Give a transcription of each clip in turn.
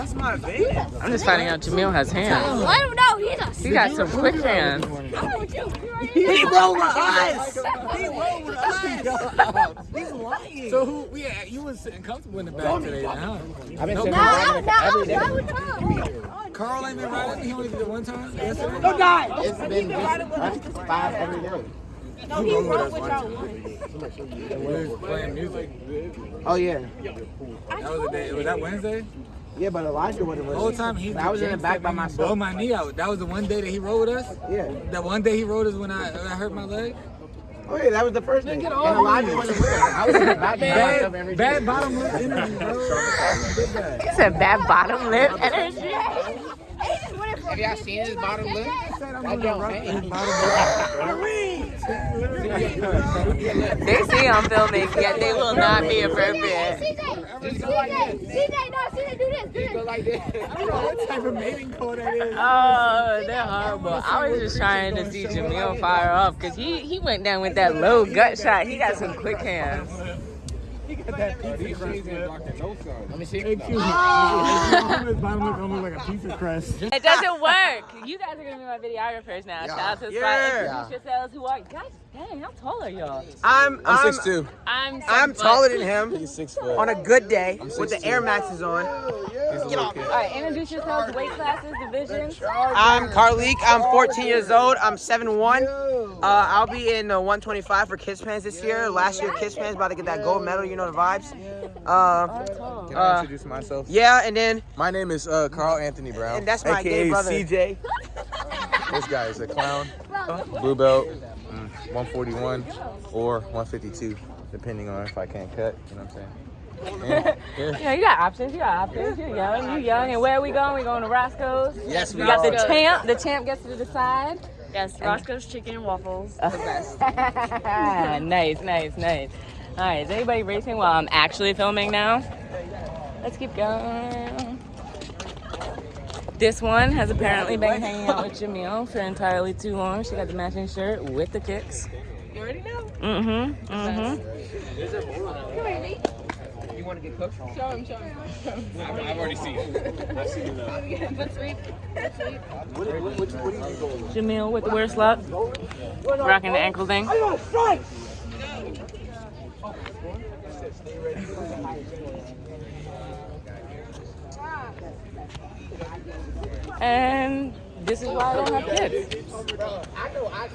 That's my baby. I'm just finding out Jamil has hands. I don't know. He's a. He got some quick hands. He rolled with us. He rolled with us. He's lying. So who? Yeah, you was sitting comfortable in the back today, huh? I've been No, sitting No, around no, every day. no, no. Carl ain't been riding. He only did it one time. Yesterday. Don't die. It's been just five every day. No, he rolled with y'all We was playing music. Oh yeah, That was the day. Was that Wednesday? Yeah, but Elijah would have. The whole time he. I was in the back by Blow myself. my knee out. That was the one day that he rode with us. Yeah. That one day he rode us when I, I hurt my leg. Oh yeah, that was the first thing. And Elijah wasn't with us. I was in the back by myself every Bad, day. bad bottom lip energy, bro. Big bad. He said bad bottom lip energy. Have y'all seen his bottom lip? Said I'm That gonna don't rock hang. his bottom lip. They see I'm filming, yet they will not be appropriate. CJ, CJ, CJ, no, CJ, do this, do this. Go like this. I don't know what type of mating call that is. Oh, they're horrible. I was just trying to see Jamil fire off because he, he went down with that low gut shot. He got some quick hands. He got that pizza crust. Let me see. Excuse me. His bottom lip gonna look like a pizza crust. It doesn't work. You guys are gonna be my videographers now. Shout out to the spot. Yeah. Introduce yourselves. Who are you guys? Dang, how tall are y'all? I'm I'm two. I'm I'm taller than him He's six foot. on a good day with the Air Maxes on. He's a little kid. All right, introduce yourselves. Weight classes, divisions. I'm Carlik. I'm 14 years old. I'm 7'1". Uh, I'll be in the 125 for Kids Pans this year. Last year, Kids Pans about to get that gold medal. You know the vibes. Uh, Can Uh, I introduce myself? yeah, and then My name is uh, Carl Anthony Brown. and that's my AKA gay brother. CJ. This guy is a clown. Blue belt, mm, 141 or 152, depending on if I can't cut. You know what I'm saying? Yeah, yeah. Yeah, you got options. You got options. You're young. You're young. And where are we going? We going to Roscoe's. Yes, We got the champ. The champ gets to decide. Yes, Roscoe's Chicken and Waffles. The best. nice, nice, nice. All right, is anybody racing while I'm actually filming now? Let's keep going. This one has apparently been hanging out with Jamil for entirely too long. She got the matching shirt with the kicks. You already know. Mm-hmm. Mm-hmm. You want to get cooked? Show him, show him. I've already seen it. I've seen it. But sweet. But sweet. Jamil with the worst luck. Rocking the ankle thing. And this is why I don't have kids.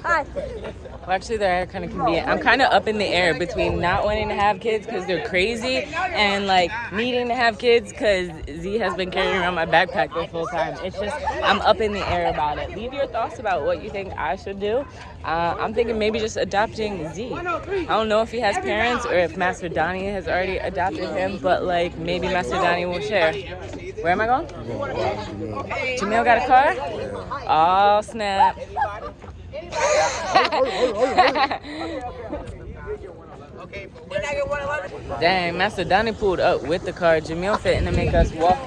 Hi. Well, actually, they're kind of convenient. I'm kind of up in the air between not wanting to have kids because they're crazy and like needing to have kids because Z has been carrying around my backpack the full time. It's just, I'm up in the air about it. Leave your thoughts about what you think I should do. Uh, I'm thinking maybe just adopting Z. I don't know if he has parents or if Master Donnie has already adopted him, but like maybe Master Donnie will share. Where am I going? Jamil got a car? Oh, snap. Dang, Master Donnie pulled up with the car. Jamil fitting to make us walk.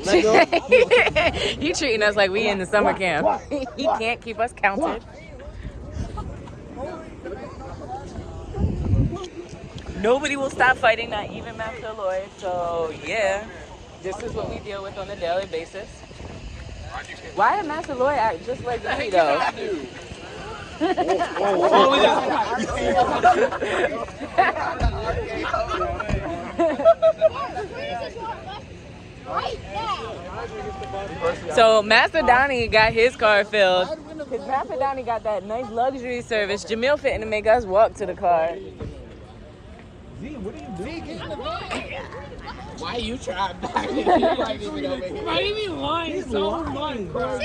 he treating us like we in the summer camp. he can't keep us counted. Nobody will stop fighting, not even Master Lloyd. So yeah, this is what we deal with on a daily basis. Why did Master Lloyd act just like me though? Now. So Master Donnie got his car filled. Cause Master Donnie got that nice luxury service. Jamil fitting to make us walk to the car. Why you trying back? You ain't even gonna make.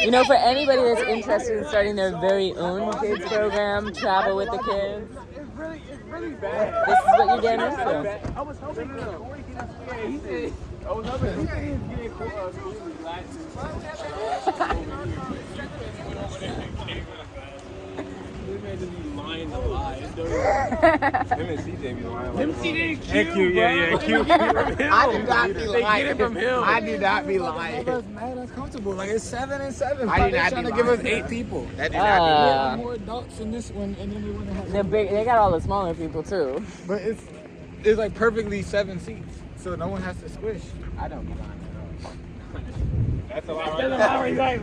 You know, for anybody that's interested in starting their very own kids program, travel with the kids. This is what you're getting into. I was hoping Corey get his yeah, he said I was hoping he said he was getting cool uh, so he was This man just be lying lie. Him and CJ be lying. Him CJ Q, Q, yeah, yeah, Q. I do not be They lying. get it from him. I do not be lying. That's. Like it's seven and seven. I do not trying be to give us eight people. That Uh, not have more adults in this one, and then we want to have. They got all the smaller people too. But it's it's like perfectly seven seats, so no one has to squish. I don't be lying. That's a lot right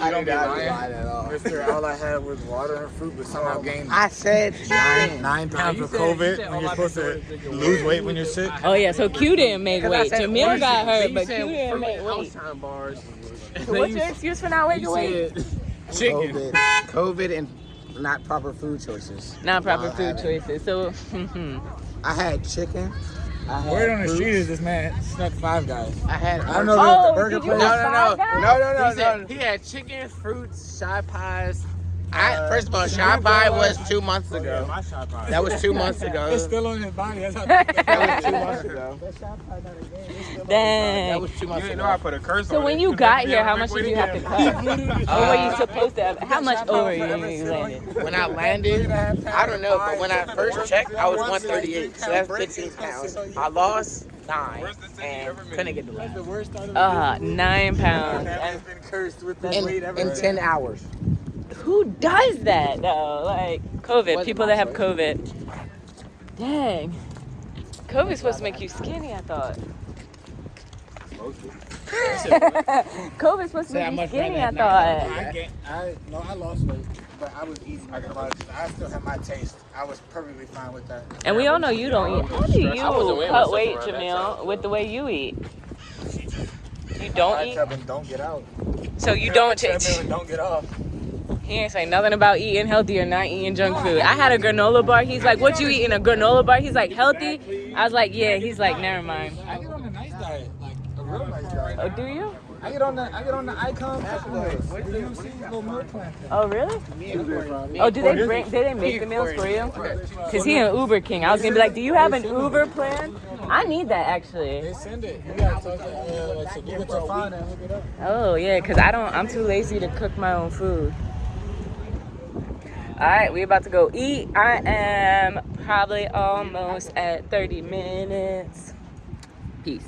I don't did be not lying. at all. Mister, all I had was water and fruit, but somehow oh gained I said nine, nine pounds of COVID when you're supposed to lose weight when you're sick. Oh yeah, so Q didn't make weight. said Jamil got hurt, but Q didn't make weight. Bars. So what's your excuse for not making weight? Chicken. COVID, COVID, and not proper food choices. Not proper food choices. So hmm, hmm. I had chicken. I had Word on the street is this man snuck five guys. I had. I don't know Oh, if the burger did you place. have No, no, no, no, no, no, He, said no. he had chicken, fruits, shy pies. I, first of all, Shy Pie was two months ago. My shot. That was two months ago. It's still on his body. That's how. That was two months ago. That dang. was two months You know I put a curse So on when you got here, how much did you have to again. cut? Or were you supposed to have? How much over you landed? When I landed, I don't know, but when I first checked, I was 138, so that's 15 pounds. I lost nine and couldn't get the last. Uh, nine pounds. I've been cursed with that In, weight ever. in 10 hours. Who does that though? Like COVID, Wasn't people that have. COVID. Dang. COVID's supposed to make you skinny, I thought. COVID's supposed to Say, I make you skinny, I thought. I, gained, I no, I lost weight, but I was eating. I, I still had my taste. I was perfectly fine with that. And we all know you don't eat. How do you I wasn't weighing cut weight, around that Jamil, with the way you eat? You don't eat? tell don't get out. So you don't Tell take. don't get off. He ain't say nothing about eating healthy or not eating junk food. I had a granola bar. He's like, "What you eating? A granola bar?" He's like, "Healthy." I was like, "Yeah." He's like, "Never mind." I get on a nice diet, like a real nice diet. Oh, do you? I get on the I get on the icon supplements. Do you see little meal plan? Oh, really? Oh, do they bring? Did they make the meals for you? Cause he an Uber king. I was gonna be like, "Do you have an Uber plan?" I need that actually. They send it. You gotta talk to uh, like so Google Tafan and look it up. Oh yeah, cause I don't. I'm too lazy to cook my own food. All right, we're about to go eat. I am probably almost at 30 minutes. Peace.